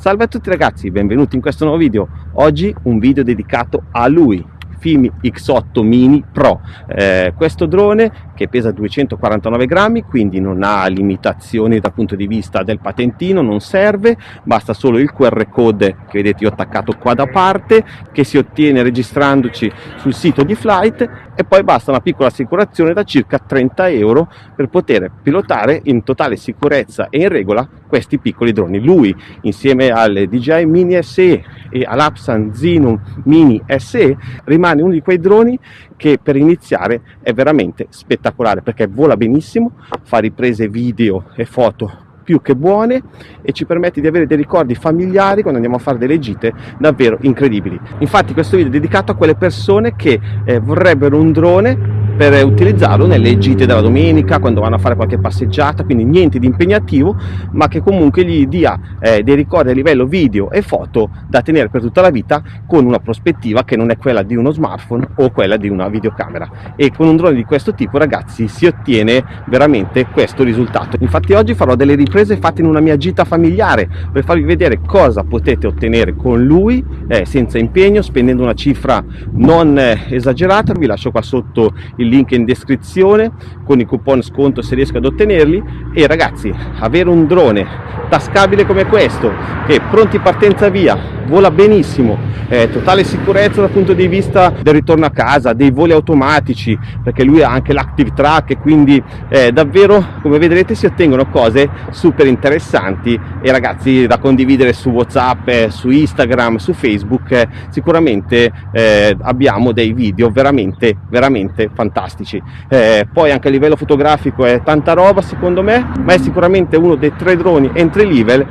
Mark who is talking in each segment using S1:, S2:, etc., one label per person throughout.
S1: Salve a tutti ragazzi, benvenuti in questo nuovo video. Oggi un video dedicato a lui, Fimi X8 Mini Pro. Eh, questo drone che pesa 249 grammi, quindi non ha limitazioni dal punto di vista del patentino, non serve, basta solo il QR code che vedete io attaccato qua da parte, che si ottiene registrandoci sul sito di Flight e poi basta una piccola assicurazione da circa 30 euro per poter pilotare in totale sicurezza e in regola questi piccoli droni. Lui insieme al DJI Mini SE e all'Apsan Xenon Mini SE rimane uno di quei droni che per iniziare è veramente spettacolare perché vola benissimo, fa riprese video e foto più che buone e ci permette di avere dei ricordi familiari quando andiamo a fare delle gite davvero incredibili. Infatti questo video è dedicato a quelle persone che eh, vorrebbero un drone per utilizzarlo nelle gite della domenica, quando vanno a fare qualche passeggiata, quindi niente di impegnativo, ma che comunque gli dia eh, dei ricordi a livello video e foto da tenere per tutta la vita con una prospettiva che non è quella di uno smartphone o quella di una videocamera. E con un drone di questo tipo, ragazzi, si ottiene veramente questo risultato. Infatti oggi farò delle riprese fatte in una mia gita familiare per farvi vedere cosa potete ottenere con lui eh, senza impegno, spendendo una cifra non eh, esagerata. Vi lascio qua sotto il link in descrizione con i coupon sconto se riesco ad ottenerli e ragazzi avere un drone tascabile come questo che pronti partenza via vola benissimo, eh, totale sicurezza dal punto di vista del ritorno a casa, dei voli automatici, perché lui ha anche l'active track e quindi eh, davvero come vedrete si ottengono cose super interessanti e ragazzi da condividere su Whatsapp, eh, su Instagram, su Facebook, eh, sicuramente eh, abbiamo dei video veramente veramente fantastici. Eh, poi anche a livello fotografico è tanta roba secondo me, ma è sicuramente uno dei tre droni entry level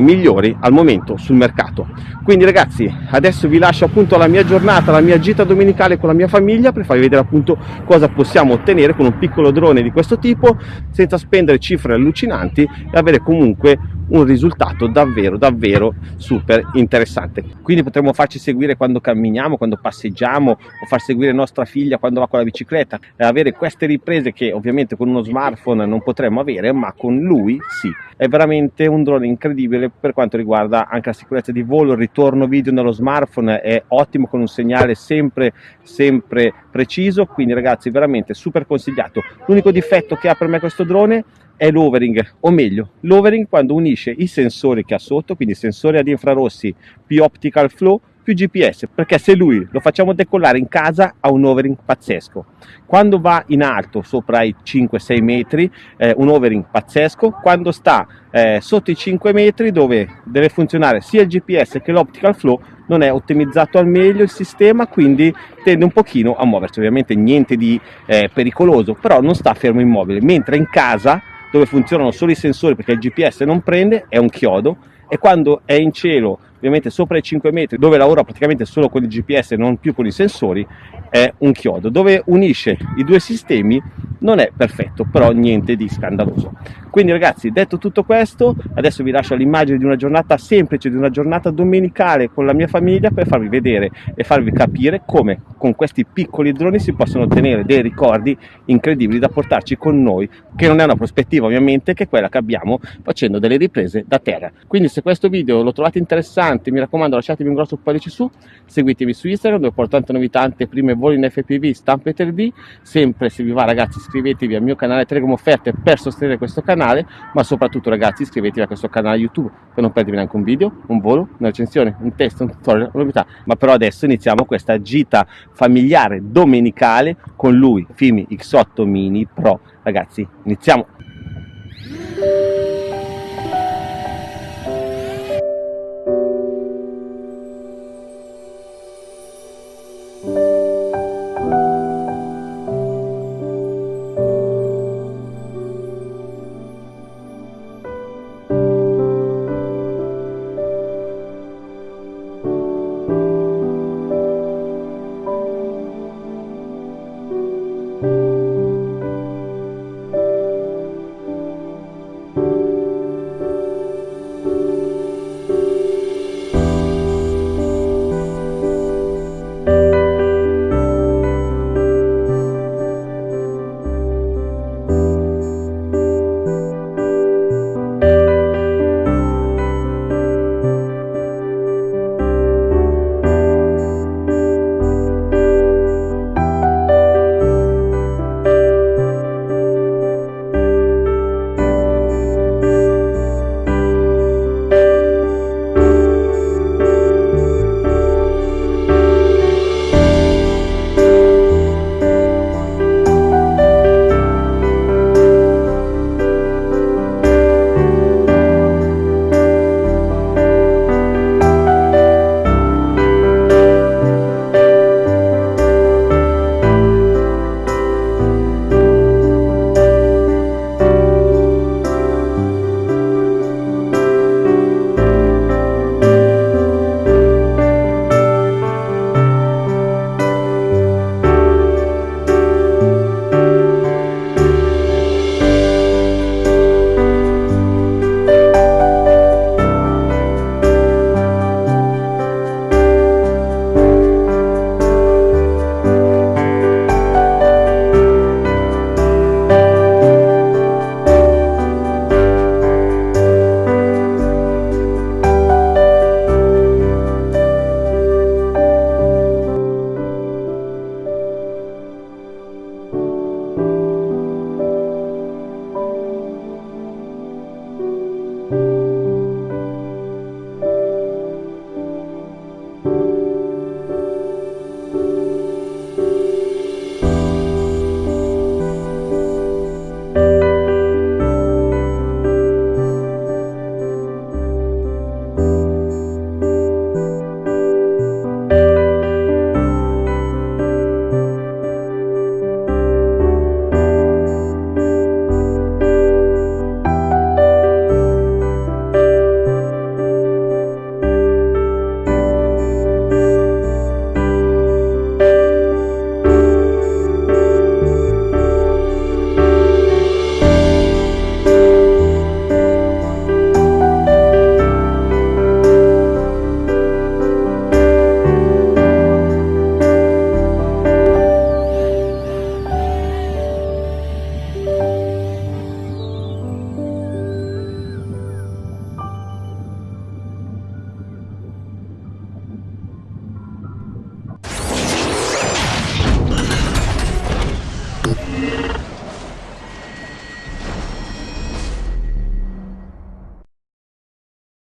S1: migliori al momento sul mercato. Quindi ragazzi adesso vi lascio appunto la mia giornata la mia gita domenicale con la mia famiglia per farvi vedere appunto cosa possiamo ottenere con un piccolo drone di questo tipo senza spendere cifre allucinanti e avere comunque un risultato davvero davvero super interessante. Quindi potremo farci seguire quando camminiamo quando passeggiamo o far seguire nostra figlia quando va con la bicicletta. E avere queste riprese che ovviamente con uno smartphone non potremmo avere ma con lui sì. È veramente un drone incredibile per quanto riguarda anche la sicurezza di volo il ritorno video nello smartphone è ottimo con un segnale sempre sempre preciso. Quindi ragazzi veramente super consigliato. L'unico difetto che ha per me questo drone è l'overing, o meglio, l'overing quando unisce i sensori che ha sotto, quindi sensori ad infrarossi più optical flow più GPS, perché se lui lo facciamo decollare in casa ha un overing pazzesco. Quando va in alto, sopra i 5-6 metri, eh, un overing pazzesco, quando sta eh, sotto i 5 metri dove deve funzionare sia il GPS che l'optical flow, non è ottimizzato al meglio il sistema, quindi tende un pochino a muoversi, ovviamente niente di eh, pericoloso, però non sta fermo immobile, mentre in casa dove funzionano solo i sensori perché il GPS non prende, è un chiodo e quando è in cielo ovviamente sopra i 5 metri dove lavora praticamente solo con il GPS e non più con i sensori è un chiodo. Dove unisce i due sistemi non è perfetto però niente di scandaloso quindi ragazzi detto tutto questo adesso vi lascio l'immagine di una giornata semplice di una giornata domenicale con la mia famiglia per farvi vedere e farvi capire come con questi piccoli droni si possono ottenere dei ricordi incredibili da portarci con noi che non è una prospettiva ovviamente che è quella che abbiamo facendo delle riprese da terra. Quindi se questo video lo trovate interessante mi raccomando lasciatemi un grosso pollice su, seguitemi su Instagram dove porto tante novità, anteprime, voli in FPV, stampe 3D, sempre se vi va ragazzi iscrivetevi al mio canale Telegram Offerte per sostenere questo canale, canale, ma soprattutto ragazzi iscrivetevi a questo canale YouTube per non perdervi neanche un video, un volo, una recensione, un test, un tutorial, una novità. Ma però adesso iniziamo questa gita familiare domenicale con lui, Fimi X8 Mini Pro. Ragazzi, iniziamo!